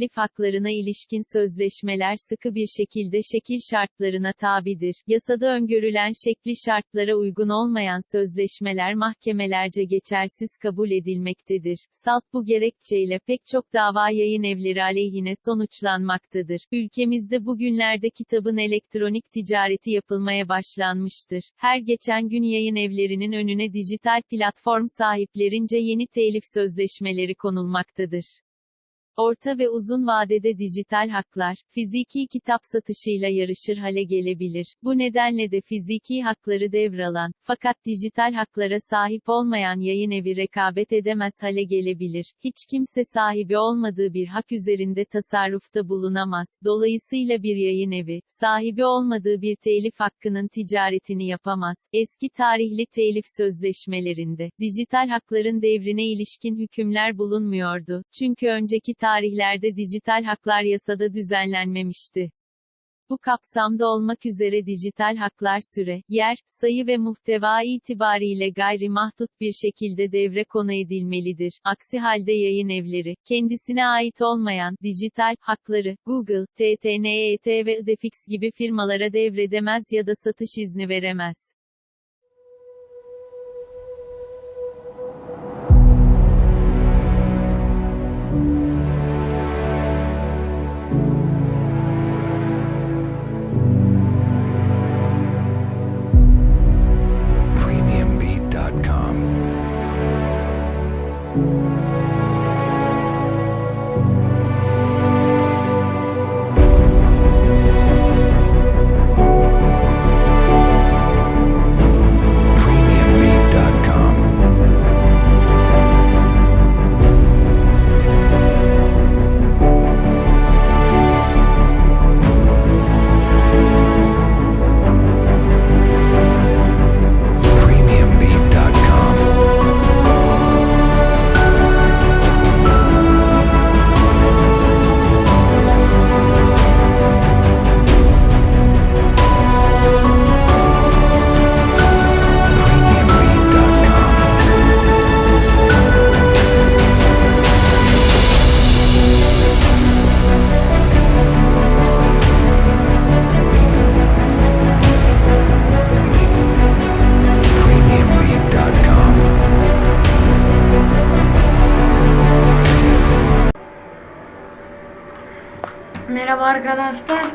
telif haklarına ilişkin sözleşmeler sıkı bir şekilde şekil şartlarına tabidir. Yasada öngörülen şekli şartlara uygun olmayan sözleşmeler mahkemelerce geçersiz kabul edilmektedir. Salt bu gerekçeyle pek çok dava yayın evleri aleyhine sonuçlanmaktadır. Ülkemizde bugünlerde kitabın elektronik ticareti yapılmaya başlanmıştır. Her geçen gün yayın evlerinin önüne dijital platform sahiplerince yeni telif sözleşmeleri konulmaktadır. Orta ve uzun vadede dijital haklar, fiziki kitap satışıyla yarışır hale gelebilir. Bu nedenle de fiziki hakları devralan, fakat dijital haklara sahip olmayan yayın evi rekabet edemez hale gelebilir. Hiç kimse sahibi olmadığı bir hak üzerinde tasarrufta bulunamaz. Dolayısıyla bir yayın evi, sahibi olmadığı bir telif hakkının ticaretini yapamaz. Eski tarihli telif sözleşmelerinde, dijital hakların devrine ilişkin hükümler bulunmuyordu. Çünkü önceki tarihlerde dijital haklar yasada düzenlenmemişti. Bu kapsamda olmak üzere dijital haklar süre, yer, sayı ve muhteva itibariyle gayri mahdut bir şekilde devre konu edilmelidir. Aksi halde yayın evleri, kendisine ait olmayan, dijital, hakları, Google, TTNET ve Idefix gibi firmalara devredemez ya da satış izni veremez. Merhaba arkadaşlar.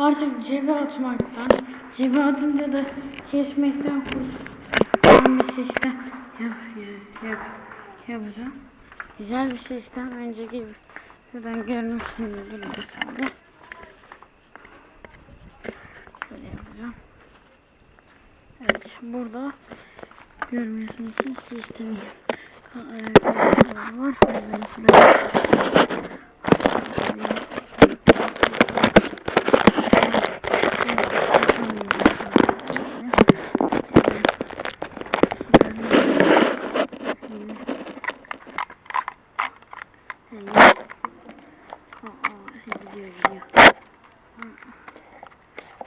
Evet. Artık cebe atmaktan, cebe atınca da kesmekten kurtulan bir sistem yap, yap, yap, yapacağım. Güzel bir sistem. Önceki şuradan görmüşsünüzdür tane. Böyle yapacağım. Evet, burada görmüyorsunuz sistemi. Evet, var.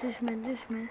Düşme düşme.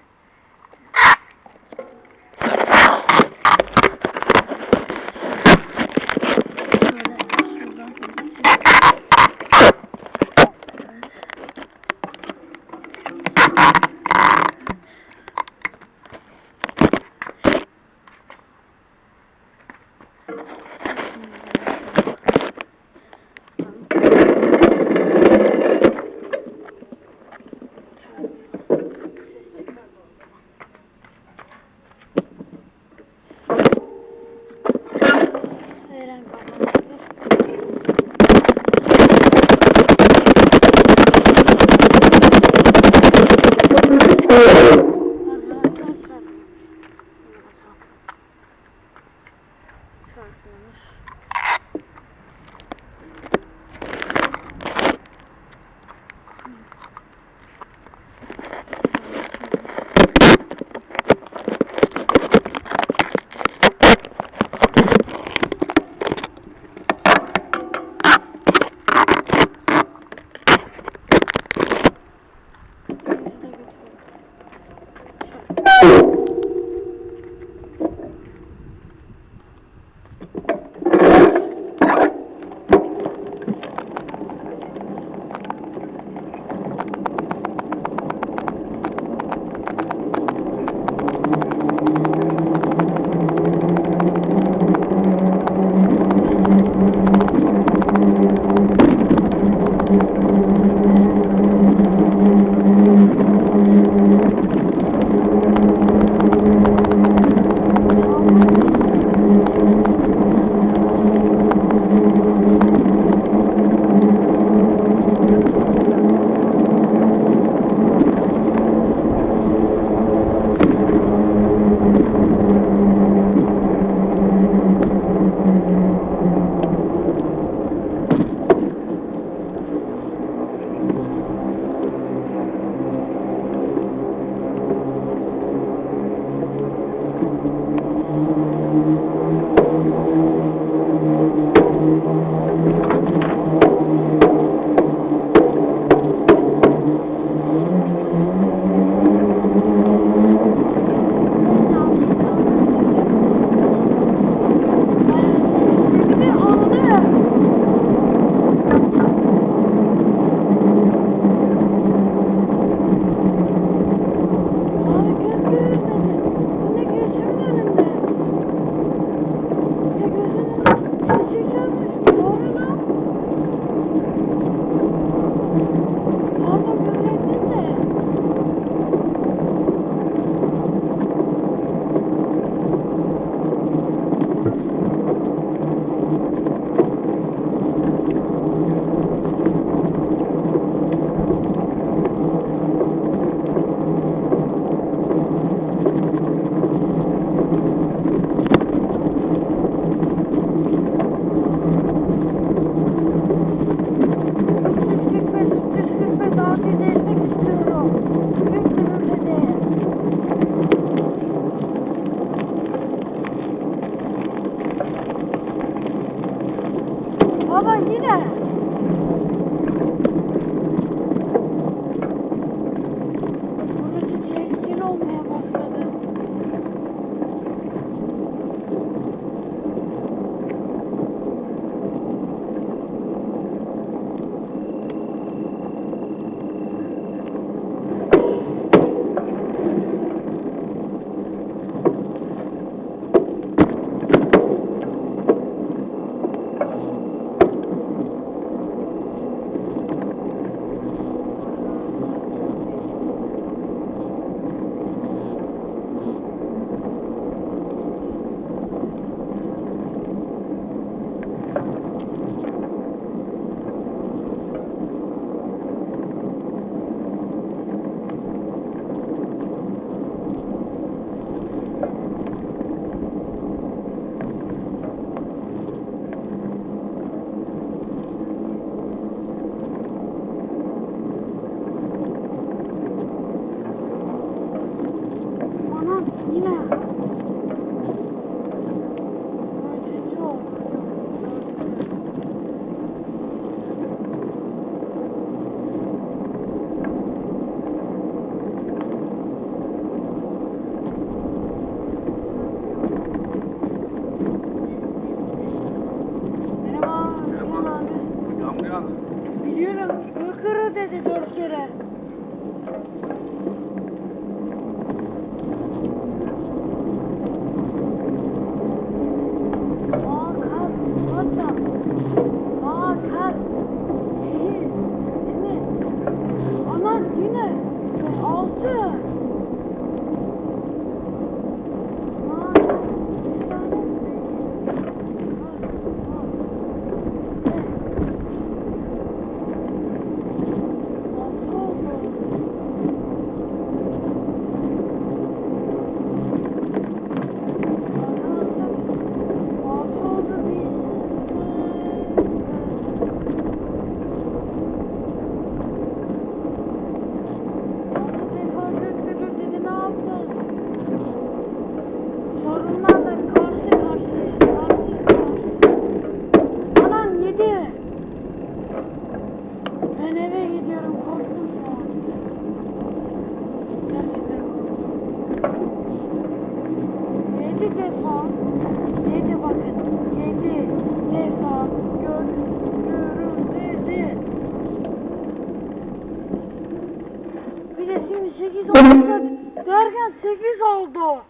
8 oldu.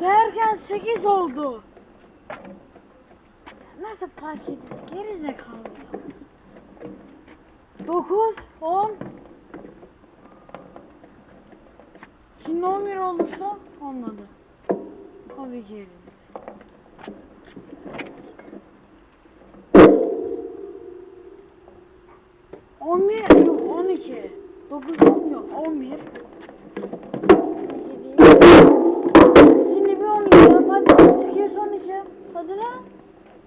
Derken 8 oldu. Nasıl fark ediyor? Geri zekalı. 9, 10. Şimdi 11 olursa olmadı. Tabii ki.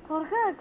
Korkak.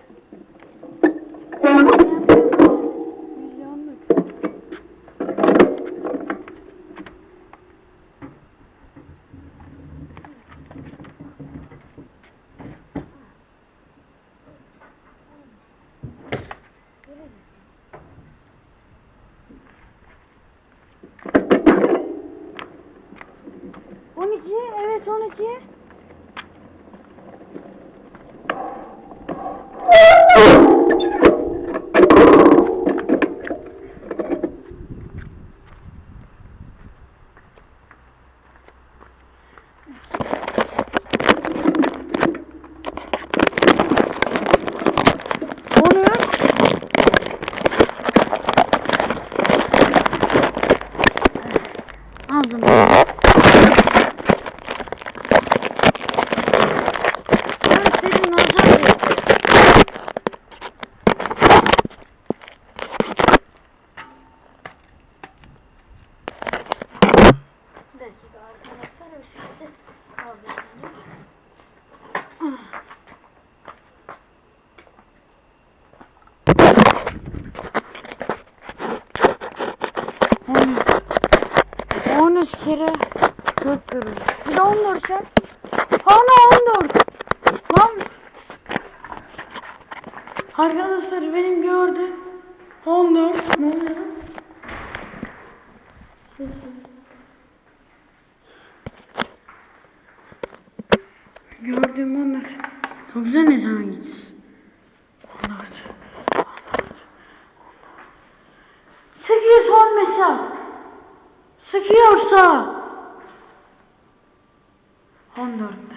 13 kere 4 görürüz. Bir de 14 ya. Ana 14. Lan. Arkadaşlar benim gördüm. 14. Ne oluyor? Gördüm 14. Çok güzel ne zaman gitsin. Sekiz mesela. Sıkıyorsa. On dörtte.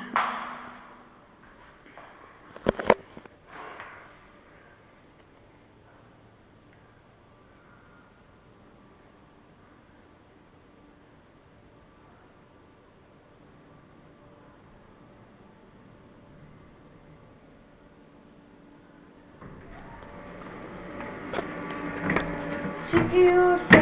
Çıkıyorsa